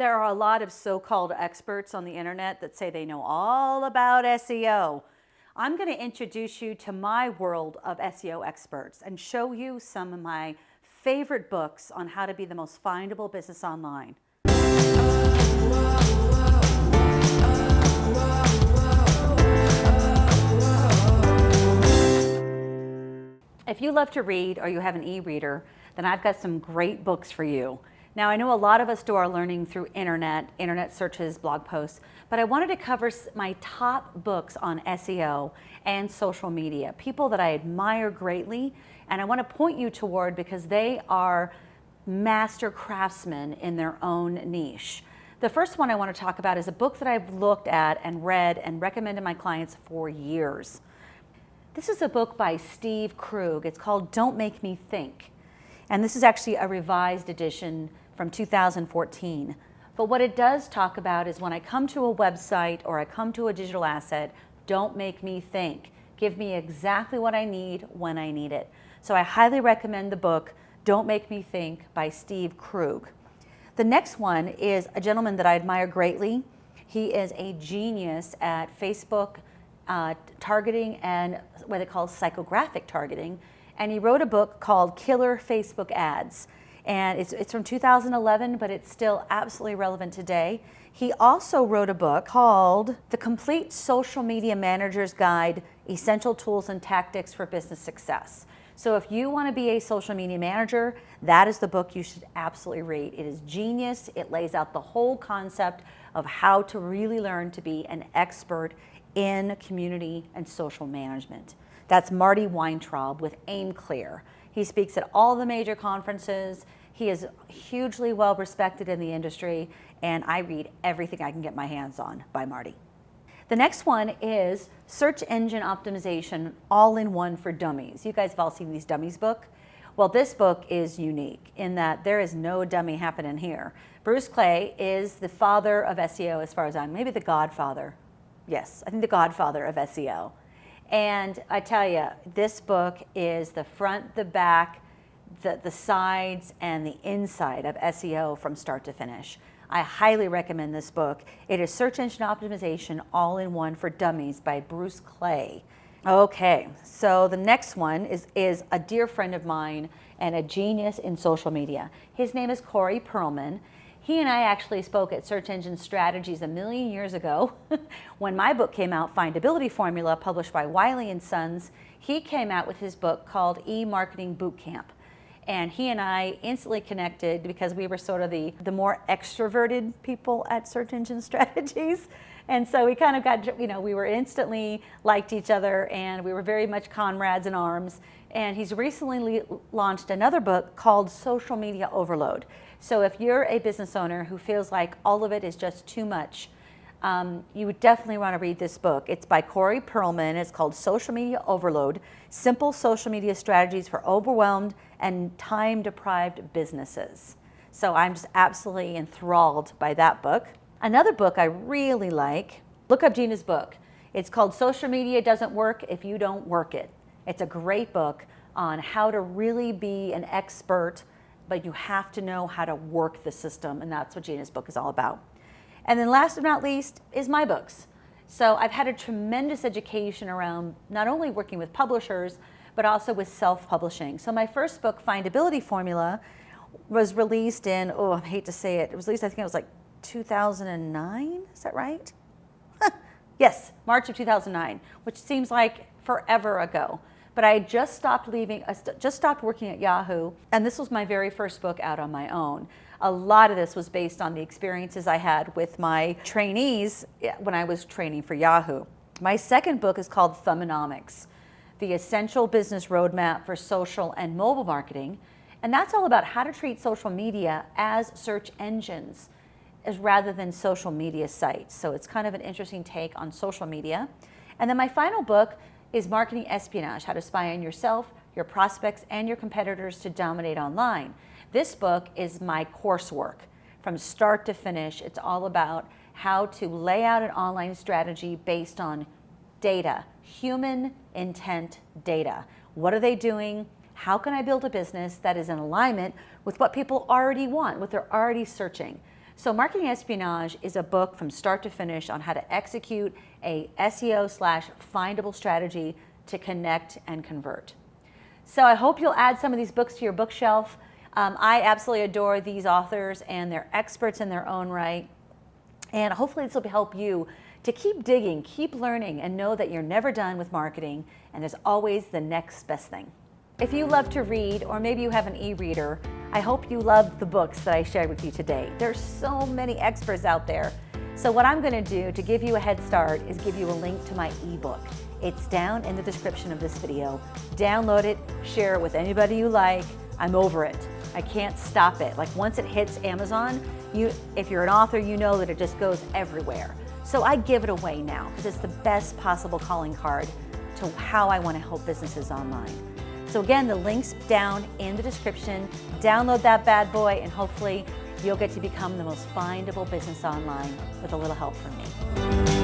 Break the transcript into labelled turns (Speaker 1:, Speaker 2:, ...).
Speaker 1: There are a lot of so-called experts on the internet that say they know all about SEO. I'm going to introduce you to my world of SEO experts and show you some of my favorite books on how to be the most findable business online. If you love to read or you have an e-reader, then I've got some great books for you. Now I know a lot of us do our learning through internet, internet searches, blog posts, but I wanted to cover my top books on SEO and social media, people that I admire greatly and I want to point you toward because they are master craftsmen in their own niche. The first one I want to talk about is a book that I've looked at and read and recommended my clients for years. This is a book by Steve Krug. It's called Don't Make Me Think. And this is actually a revised edition from 2014. But what it does talk about is when I come to a website or I come to a digital asset, don't make me think. Give me exactly what I need when I need it. So I highly recommend the book, Don't Make Me Think by Steve Krug. The next one is a gentleman that I admire greatly. He is a genius at Facebook uh, targeting and what they call psychographic targeting and he wrote a book called Killer Facebook Ads. And it's, it's from 2011, but it's still absolutely relevant today. He also wrote a book called The Complete Social Media Manager's Guide, Essential Tools and Tactics for Business Success. So if you want to be a social media manager, that is the book you should absolutely read. It is genius. It lays out the whole concept of how to really learn to be an expert in community and social management. That's Marty Weintraub with aimClear. He speaks at all the major conferences. He is hugely well respected in the industry, and I read everything I can get my hands on by Marty. The next one is Search Engine Optimization All-in-One for Dummies. You guys have all seen these dummies book. Well, this book is unique in that there is no dummy happening here. Bruce Clay is the father of SEO as far as I'm, maybe the godfather. Yes, I think the godfather of SEO. And I tell you, this book is the front, the back, the, the sides, and the inside of SEO from start to finish. I highly recommend this book. It is Search Engine Optimization All-in-One for Dummies by Bruce Clay. Okay, so the next one is, is a dear friend of mine and a genius in social media. His name is Corey Perlman. He and I actually spoke at Search Engine Strategies a million years ago when my book came out, Findability Formula, published by Wiley & Sons. He came out with his book called E-Marketing Bootcamp. And he and I instantly connected because we were sort of the, the more extroverted people at Search Engine Strategies. And so we kind of got, you know, we were instantly liked each other and we were very much comrades in arms. And he's recently launched another book called Social Media Overload. So if you're a business owner who feels like all of it is just too much, um, you would definitely want to read this book. It's by Corey Perlman. It's called Social Media Overload, Simple Social Media Strategies for Overwhelmed and Time-Deprived Businesses. So I'm just absolutely enthralled by that book. Another book I really like, look up Gina's book. It's called Social Media Doesn't Work If You Don't Work It. It's a great book on how to really be an expert but you have to know how to work the system, and that's what Gina's book is all about. And then last but not least is my books. So I've had a tremendous education around not only working with publishers, but also with self-publishing. So my first book, Findability Formula, was released in, oh, I hate to say it, it was released, I think it was like 2009, is that right? yes, March of 2009, which seems like forever ago but I just stopped leaving, I st just stopped working at Yahoo, and this was my very first book out on my own. A lot of this was based on the experiences I had with my trainees eh, when I was training for Yahoo. My second book is called Thumbonomics, The Essential Business Roadmap for Social and Mobile Marketing, and that's all about how to treat social media as search engines as rather than social media sites. So it's kind of an interesting take on social media. And then my final book is marketing espionage, how to spy on yourself, your prospects, and your competitors to dominate online. This book is my coursework from start to finish. It's all about how to lay out an online strategy based on data, human intent data. What are they doing? How can I build a business that is in alignment with what people already want, what they're already searching? So Marketing Espionage is a book from start to finish on how to execute a SEO slash findable strategy to connect and convert. So I hope you'll add some of these books to your bookshelf. Um, I absolutely adore these authors and they're experts in their own right. And hopefully this will help you to keep digging, keep learning, and know that you're never done with marketing and there's always the next best thing. If you love to read, or maybe you have an e-reader, I hope you love the books that I shared with you today. There's so many experts out there. So what I'm gonna do to give you a head start is give you a link to my ebook. It's down in the description of this video. Download it, share it with anybody you like. I'm over it. I can't stop it. Like once it hits Amazon, you, if you're an author, you know that it just goes everywhere. So I give it away now because it's the best possible calling card to how I want to help businesses online. So again, the link's down in the description. Download that bad boy and hopefully you'll get to become the most findable business online with a little help from me.